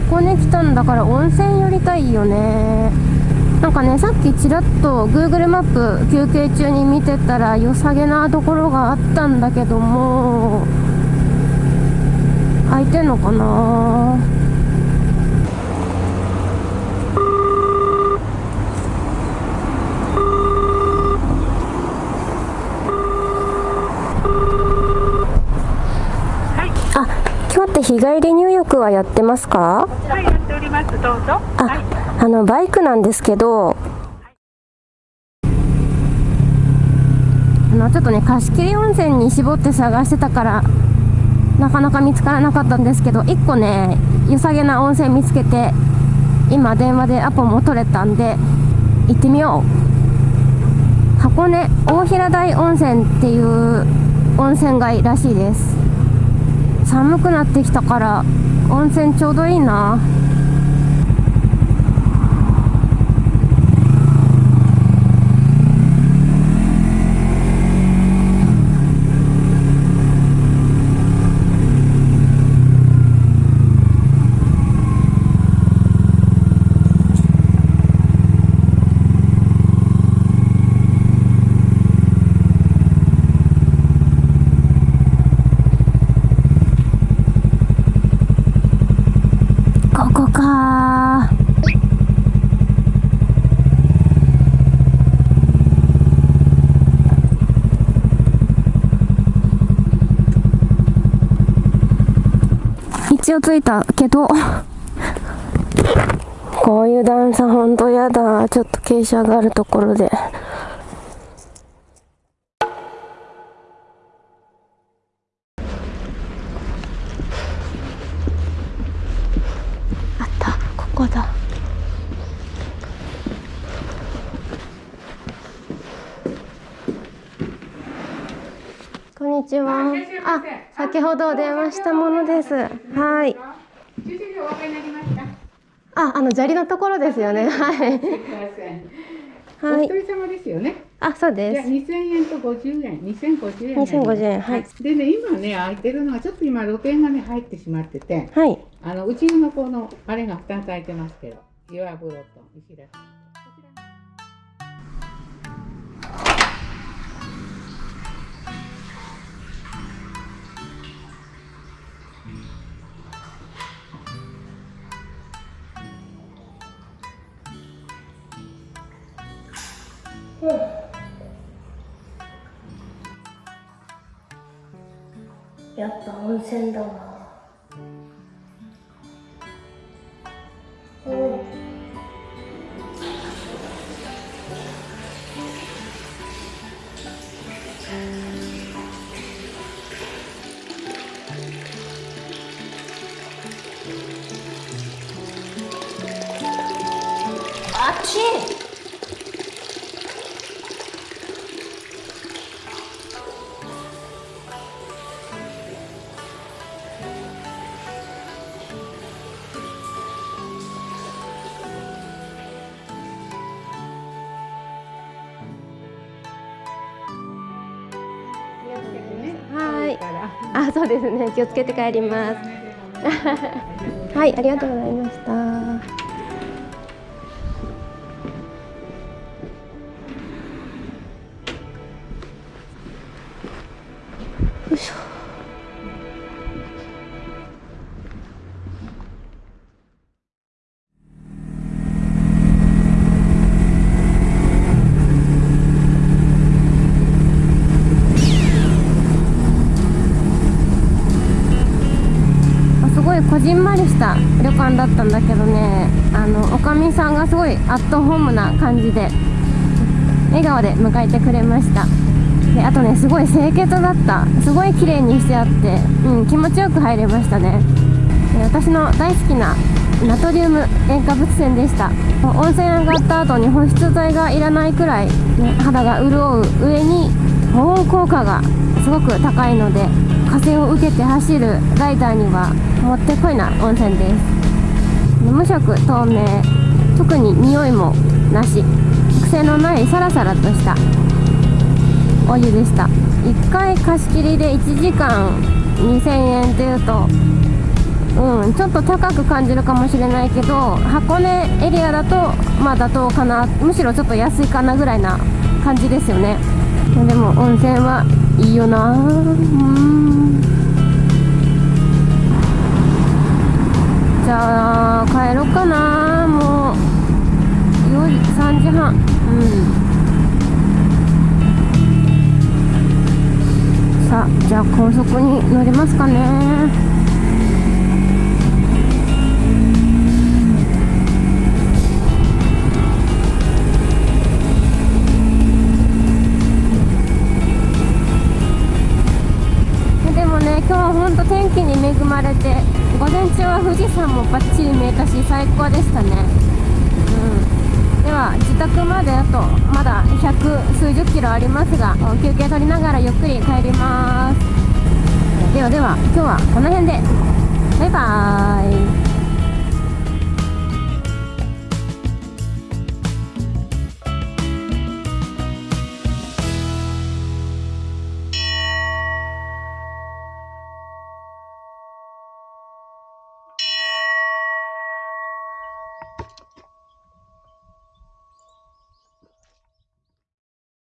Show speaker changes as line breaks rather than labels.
箱根来たんだから温泉寄りたいよね。なんかねさっきちらっと Google マップ休憩中に見てたら良さげなところがあったんだけども空いてんのかな？って日帰り入浴はやってますか？
はいやっております。どうぞ。あ、
はい、あのバイクなんですけど。あのちょっとね貸切温泉に絞って探してたからなかなか見つからなかったんですけど1個ね良さげな温泉見つけて今電話でアポも取れたんで行ってみよう。箱根大平台温泉っていう温泉街らしいです寒くなってきたから温泉ちょうどいいな。一応着いたけどこういう段差ほんとやだ。ちょっと傾斜があるところであったここだこんにちは。あ、先ほど電話したものです。はい。あ、あの砂利のところですよね。はい。
はい。お一人様ですよね。
あ、そうです。
二千円と五十円、二千五十円。
二千五十円、はい。
でね、今ね、空いてるのが、ちょっと今露店がね、入ってしまってて。
はい。
あの、うちのこの、あれが二つ空いてますけど。岩風呂と石田。
やっぱ温泉だわあっちあ、そうですね。気をつけて帰ります。はい、ありがとうございました。よいしょじんまりした旅館だったんだけどねあのおかみさんがすごいアットホームな感じで笑顔で迎えてくれましたであとねすごい清潔だったすごい綺麗にしてあって、うん、気持ちよく入れましたねで私の大好きなナトリウム塩化物泉でした温泉上がった後に保湿剤がいらないくらい、ね、肌が潤う上に保温効果がすごく高いので風を受けて走るライダーにはもってこいな温泉です。無色透明。特に匂いもなし。癖のないサラサラとしたお湯でした。1回貸し切りで1時間2000円っていうとうん、ちょっと高く感じるかもしれないけど箱根エリアだとまあ妥当かな。むしろちょっと安いかなぐらいな感じですよね。でも温泉はいいよな。うん。じゃあ帰ろうかな。もう4時3時半。うん。さあじゃあ高速に乗りますかね。でもね今日は本当天気に恵まれて。午前中は富士山もバッチリ見えたし最高でしたね。うん。では自宅まであとまだ百数十キロありますが休憩取りながらゆっくり帰ります。ではでは今日はこの辺で。バイバーイ。